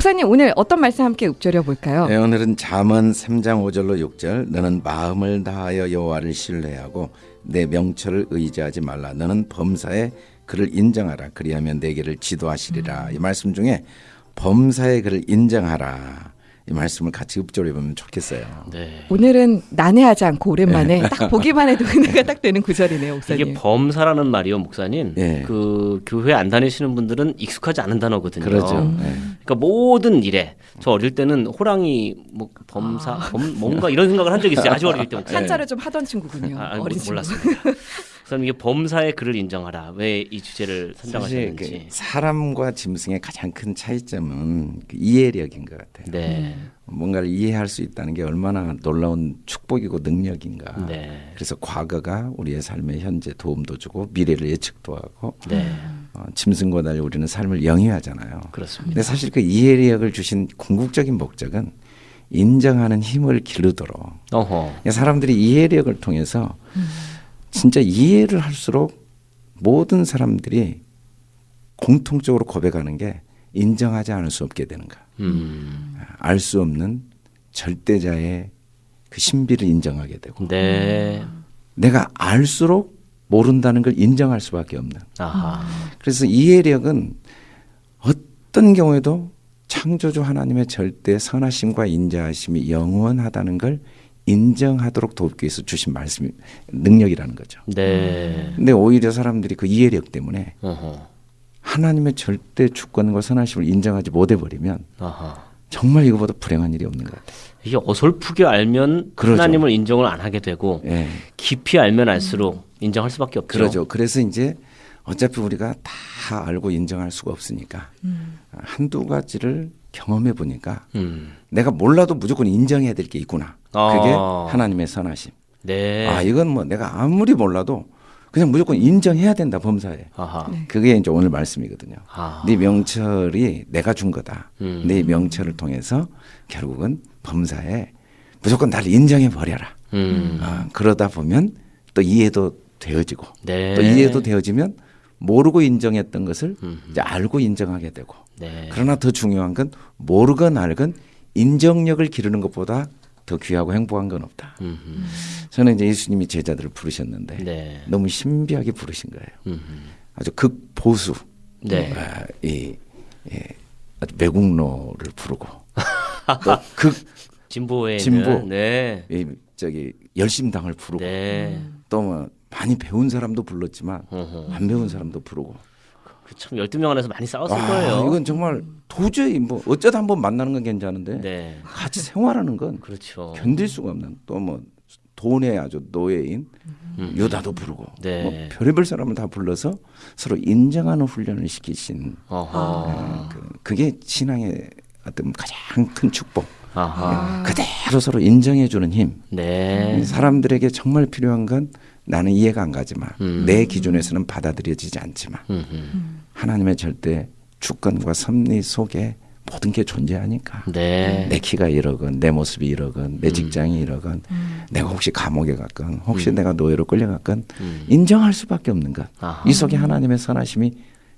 목사님 오늘 어떤 말씀 함께 읊조려 볼까요? 네, 오늘은 잠언 3장 5절로 6절. 너는 마음을 다하여 여호와를 신뢰하고 내 명철을 의지하지 말라. 너는 범사에 그를 인정하라. 그리하면 내게를 지도하시리라. 이 말씀 중에 범사에 그를 인정하라 이 말씀을 같이 읊조려 보면 좋겠어요. 네. 오늘은 난해하지 않고 오랜만에 딱 보기만 해도 은혜가 딱 되는 구절이네요, 목사님. 이게 범사라는 말이요, 목사님. 예. 그 교회 안 다니시는 분들은 익숙하지 않은 단어거든요. 그러죠. 네. 그러니까 모든 일에 저 어릴 때는 호랑이 뭐 범사 범 뭔가 이런 생각을 한 적이 있어요. 아주 어릴 때 목사님. 한자를 좀 하던 친구군요. 아, 아, 어린 친구. 몰랐습니다. 목사님 이게 범사의 글을 인정하라. 왜 이 주제를 선정하셨는지. 그 사람과 짐승의 가장 큰 차이점은 그 이해력인 것 같아요. 네. 뭔가를 이해할 수 있다는 게 얼마나 놀라운 축복이고 능력인가. 네. 그래서 과거가 우리의 삶에 현재 도움도 주고 미래를 예측도 하고 네. 어, 짐승과 달리 우리는 삶을 영위하잖아요. 그렇습니다. 근데 사실 그 이해력을 주신 궁극적인 목적은 인정하는 힘을 기르도록 어허. 사람들이 이해력을 통해서 진짜 이해를 할수록 모든 사람들이 공통적으로 고백하는 게 인정하지 않을 수 없게 되는가. 음. 알수 없는 절대자의 그 신비를 인정하게 되고 네. 내가 알수록 모른다는 걸 인정할 수밖에 없는. 아하. 그래서 이해력은 어떤 경우에도 창조주 하나님의 절대 선하심과 인자하심이 영원하다는 걸 인정하도록 돕기 위해서 주신 말씀 능력이라는 거죠. 네. 근데 오히려 사람들이 그 이해력 때문에 어허. 하나님의 절대 주권과 선하심을 인정하지 못해 버리면. 정말 이거보다 불행한 일이 없는 것 같아요. 이게 어설프게 알면 그러죠. 하나님을 인정을 안 하게 되고 예. 깊이 알면 알수록 인정할 수밖에 없죠. 그러죠. 그래서 이제 어차피 우리가 다 알고 인정할 수가 없으니까 한두 가지를 경험해 보니까 음. 내가 몰라도 무조건 인정해야 될 게 있구나. 그게 아. 하나님의 선하심. 네. 아 이건 뭐 내가 아무리 몰라도 그냥 무조건 인정해야 된다 범사에. 아하. 그게 이제 오늘 말씀이거든요. 아. 네 명철이 내가 준 거다. 음. 네 명철을 통해서 결국은 범사에 무조건 나를 인정해 버려라. 음. 아, 그러다 보면 또 이해도 되어지고 네. 또 이해도 되어지면 모르고 인정했던 것을 음. 이제 알고 인정하게 되고 네. 그러나 더 중요한 건 모르건 알건 인정력을 기르는 것보다 더 귀하고 행복한 건 없다. 음. 저는 이제 예수님이 제자들을 부르셨는데 네. 너무 신비하게 부르신 거예요. 음. 아주 극보수 네. 아, 이, 이 아주 매국노를 부르고 또극 진보에 진보. 네. 이 저기 열심당을 부르고 네. 또뭐 많이 배운 사람도 불렀지만. 안 배운 사람도 부르고 그참 12명 안에서 많이 싸웠을 아, 거예요. 이건 정말 도저히 뭐 어쩌다 한번 만나는 건 괜찮은데 네. 같이 생활하는 건 그렇죠. 견딜 수가 없는 또 뭐 돈의 아주 노예인 음. 유다도 부르고 네. 뭐 별의별 사람을 다 불러서 서로 인정하는 훈련을 시키신 어허. 그, 그게 신앙의 어떤 가장 큰 축복. 아하. 그대로 서로 인정해 주는 힘. 네. 사람들에게 정말 필요한 건 나는 이해가 안 가지만 음. 내 기준에서는 받아들여지지 않지만 음. 음. 하나님의 절대 주권과 섭리 속에 모든 게 존재하니까 네. 내 키가 이러건 내 모습이 이러건 내 직장이 이러건 내가 혹시 감옥에 갔건 혹시 내가 노예로 끌려갔건 음. 인정할 수밖에 없는 것. 이 속에 하나님의 선하심이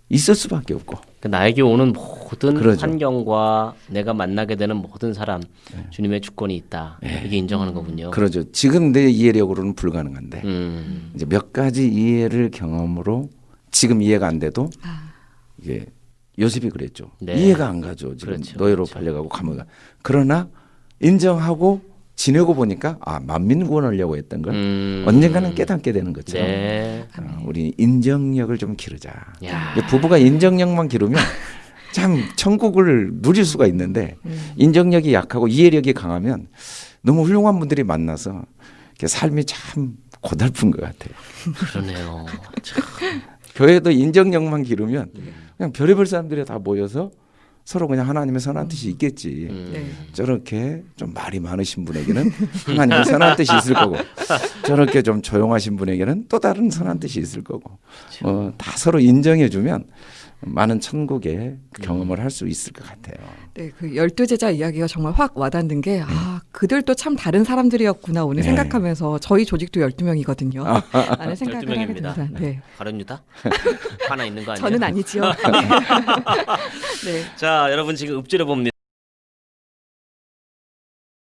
있을 수밖에 없고 그 나에게 오는 모든 그러죠. 환경과 내가 만나게 되는 모든 사람 주님의 주권이 있다. 이게 인정하는 거군요. 그러죠. 지금 내 이해력으로는 불가능한데 음. 이제 몇 가지 이해를 경험으로 지금 이해가 안 돼도 이게 요셉이 그랬죠. 네. 이해가 안 가죠. 지금 그렇죠, 노예로 그렇죠. 팔려가고 감옥에. 가. 그러나 인정하고 지내고 보니까 아 만민 구원하려고 했던 걸 음. 언젠가는 깨닫게 되는 것처럼 네. 어, 우리 인정력을 좀 기르자. 야. 부부가 인정력만 기르면 참 천국을 누릴 수가 있는데 인정력이 약하고 이해력이 강하면 너무 훌륭한 분들이 만나서 이렇게 삶이 참 고달픈 것 같아요. 그러네요. 참. 교회도 인정력만 기르면 그냥 별의별 사람들이 다 모여서 서로 그냥 하나님의 선한 뜻이 있겠지. 음. 네. 저렇게 좀 말이 많으신 분에게는 하나님의 선한 뜻이 있을 거고 저렇게 좀 조용하신 분에게는 또 다른 선한 뜻이 있을 거고 어, 다 서로 인정해 주면 많은 천국의 경험을 할 수 있을 것 같아요. 네, 그 열두 제자 이야기가 정말 확 와닿는 게, 아, 그들도 참 다른 사람들이었구나, 오늘 네. 생각하면서 저희 조직도 12명이거든요. 라는 생각을 하게 12명입니다. 됩니다. 네. 가련유다? 하나 있는 거 아니에요? 저는 아니지요. 네. 네. 자, 여러분 지금 읊조려 봅니다.